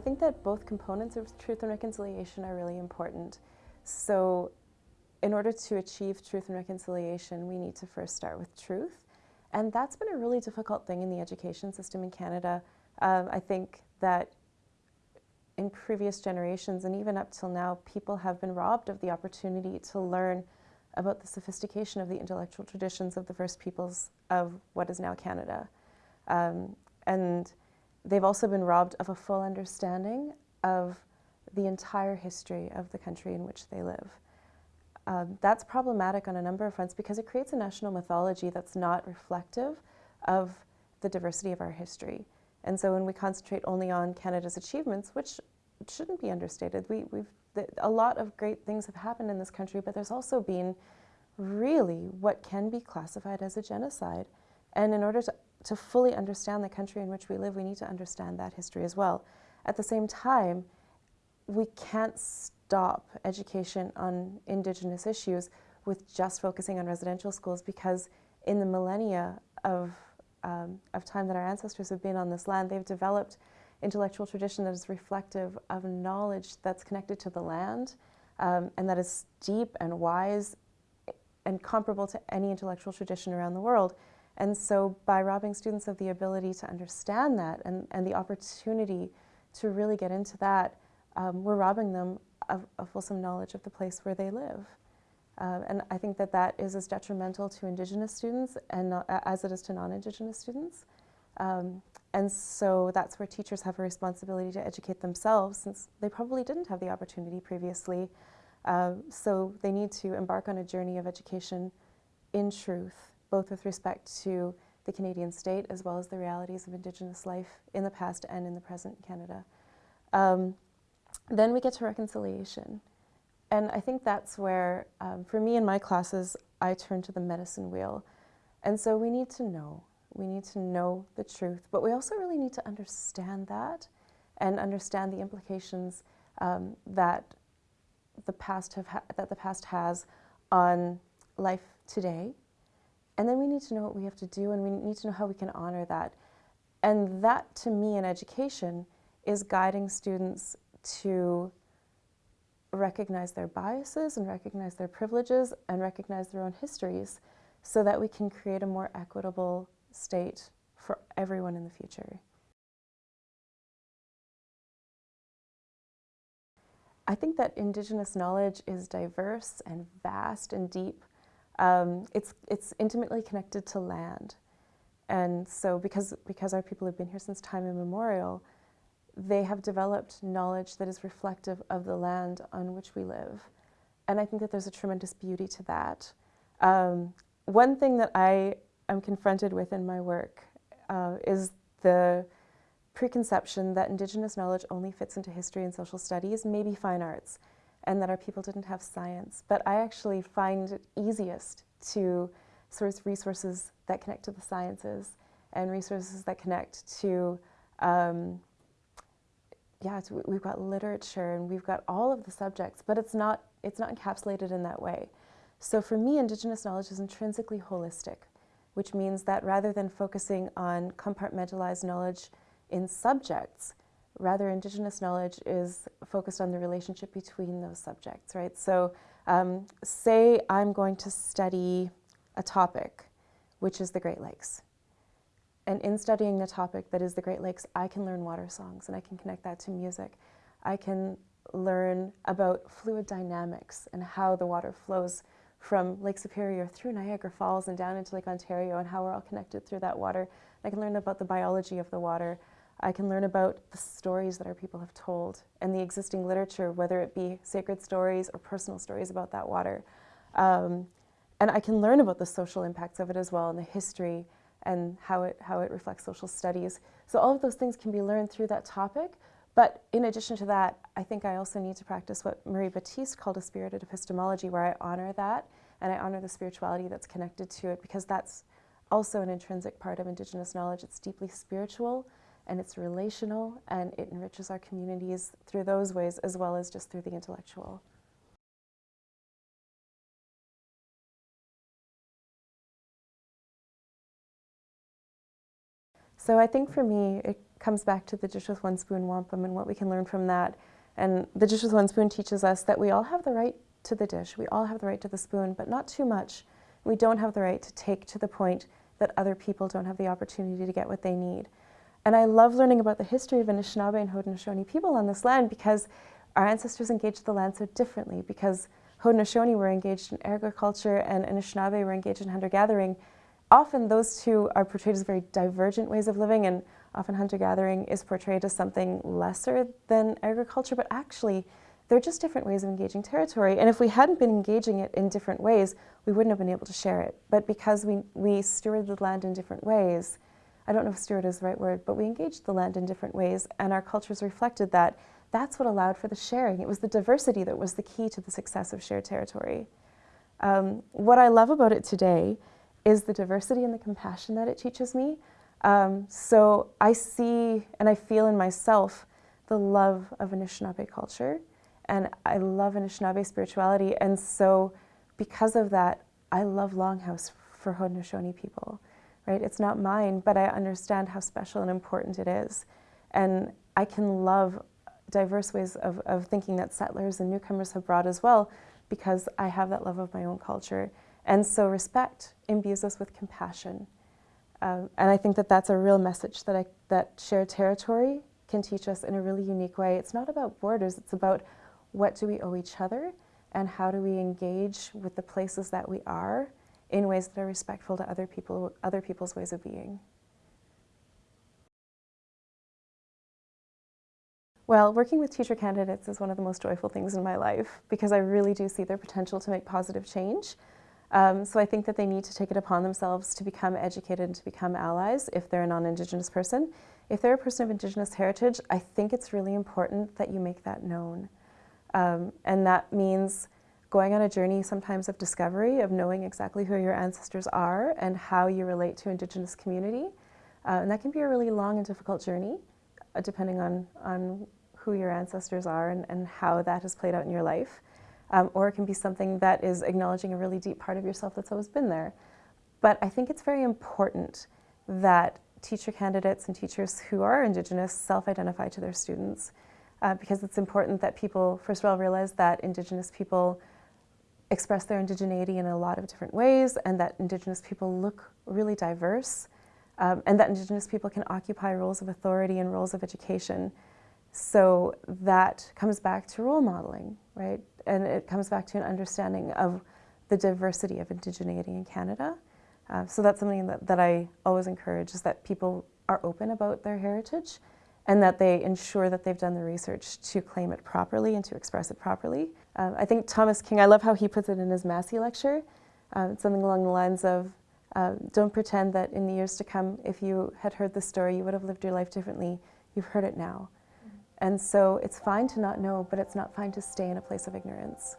I think that both components of truth and reconciliation are really important. So in order to achieve truth and reconciliation, we need to first start with truth. And that's been a really difficult thing in the education system in Canada. Um, I think that in previous generations and even up till now, people have been robbed of the opportunity to learn about the sophistication of the intellectual traditions of the first peoples of what is now Canada. Um, and they've also been robbed of a full understanding of the entire history of the country in which they live. Um, that's problematic on a number of fronts because it creates a national mythology that's not reflective of the diversity of our history. And so when we concentrate only on Canada's achievements, which shouldn't be understated, we, we've, a lot of great things have happened in this country, but there's also been really what can be classified as a genocide. And in order to, to fully understand the country in which we live, we need to understand that history as well. At the same time, we can't stop education on Indigenous issues with just focusing on residential schools because in the millennia of, um, of time that our ancestors have been on this land, they've developed intellectual tradition that is reflective of knowledge that's connected to the land um, and that is deep and wise and comparable to any intellectual tradition around the world. And so by robbing students of the ability to understand that and, and the opportunity to really get into that, um, we're robbing them of a fulsome knowledge of the place where they live. Uh, and I think that that is as detrimental to Indigenous students and not, as it is to non-Indigenous students. Um, and so that's where teachers have a responsibility to educate themselves since they probably didn't have the opportunity previously. Uh, so they need to embark on a journey of education in truth, both with respect to the Canadian state as well as the realities of Indigenous life in the past and in the present Canada. Um, then we get to reconciliation. And I think that's where, um, for me in my classes, I turn to the medicine wheel. And so we need to know. We need to know the truth, but we also really need to understand that and understand the implications um, that the past have that the past has on life today. And then we need to know what we have to do and we need to know how we can honor that. And that, to me, in education, is guiding students to recognize their biases and recognize their privileges and recognize their own histories so that we can create a more equitable state for everyone in the future. I think that Indigenous knowledge is diverse and vast and deep. Um, it's, it's intimately connected to land. And so because, because our people have been here since time immemorial, they have developed knowledge that is reflective of the land on which we live. And I think that there's a tremendous beauty to that. Um, one thing that I am confronted with in my work uh, is the preconception that Indigenous knowledge only fits into history and social studies, maybe fine arts, and that our people didn't have science. But I actually find it easiest to source resources that connect to the sciences and resources that connect to um, yeah, we've got literature and we've got all of the subjects, but it's not, it's not encapsulated in that way. So for me, Indigenous knowledge is intrinsically holistic, which means that rather than focusing on compartmentalized knowledge in subjects, rather Indigenous knowledge is focused on the relationship between those subjects, right? So um, say I'm going to study a topic, which is the Great Lakes. And in studying the topic that is the Great Lakes, I can learn water songs and I can connect that to music. I can learn about fluid dynamics and how the water flows from Lake Superior through Niagara Falls and down into Lake Ontario and how we're all connected through that water. I can learn about the biology of the water. I can learn about the stories that our people have told and the existing literature, whether it be sacred stories or personal stories about that water. Um, and I can learn about the social impacts of it as well and the history and how it, how it reflects social studies. So all of those things can be learned through that topic. But in addition to that, I think I also need to practice what Marie Battiste called a spirited epistemology, where I honor that and I honor the spirituality that's connected to it because that's also an intrinsic part of Indigenous knowledge. It's deeply spiritual and it's relational and it enriches our communities through those ways as well as just through the intellectual. So I think for me, it comes back to the dish with one spoon wampum and what we can learn from that. And the dish with one spoon teaches us that we all have the right to the dish. We all have the right to the spoon, but not too much. We don't have the right to take to the point that other people don't have the opportunity to get what they need. And I love learning about the history of Anishinaabe and Haudenosaunee people on this land because our ancestors engaged the land so differently because Haudenosaunee were engaged in agriculture and Anishinaabe were engaged in hunter-gathering. Often those two are portrayed as very divergent ways of living and often hunter-gathering is portrayed as something lesser than agriculture, but actually they're just different ways of engaging territory. And if we hadn't been engaging it in different ways, we wouldn't have been able to share it. But because we, we stewarded the land in different ways, I don't know if steward is the right word, but we engaged the land in different ways and our cultures reflected that. That's what allowed for the sharing. It was the diversity that was the key to the success of shared territory. Um, what I love about it today is the diversity and the compassion that it teaches me. Um, so I see and I feel in myself the love of Anishinaabe culture and I love Anishinaabe spirituality and so because of that I love Longhouse for Haudenosaunee people right? It's not mine, but I understand how special and important it is. And I can love diverse ways of, of thinking that settlers and newcomers have brought as well because I have that love of my own culture. And so respect imbues us with compassion. Um, and I think that that's a real message that, I, that shared territory can teach us in a really unique way. It's not about borders, it's about what do we owe each other and how do we engage with the places that we are in ways that are respectful to other people, other people's ways of being. Well, working with teacher candidates is one of the most joyful things in my life because I really do see their potential to make positive change. Um, so I think that they need to take it upon themselves to become educated and to become allies if they're a non-Indigenous person. If they're a person of Indigenous heritage, I think it's really important that you make that known. Um, and that means going on a journey sometimes of discovery, of knowing exactly who your ancestors are and how you relate to Indigenous community. Uh, and that can be a really long and difficult journey, uh, depending on, on who your ancestors are and, and how that has played out in your life. Um, or it can be something that is acknowledging a really deep part of yourself that's always been there. But I think it's very important that teacher candidates and teachers who are Indigenous self-identify to their students uh, because it's important that people, first of all, realize that Indigenous people express their indigeneity in a lot of different ways and that Indigenous people look really diverse um, and that Indigenous people can occupy roles of authority and roles of education. So that comes back to role modeling, right? And it comes back to an understanding of the diversity of indigeneity in Canada. Uh, so that's something that, that I always encourage is that people are open about their heritage and that they ensure that they've done the research to claim it properly and to express it properly. Uh, I think Thomas King, I love how he puts it in his Massey lecture, uh, something along the lines of, uh, don't pretend that in the years to come, if you had heard the story, you would have lived your life differently. You've heard it now. Mm -hmm. And so it's fine to not know, but it's not fine to stay in a place of ignorance.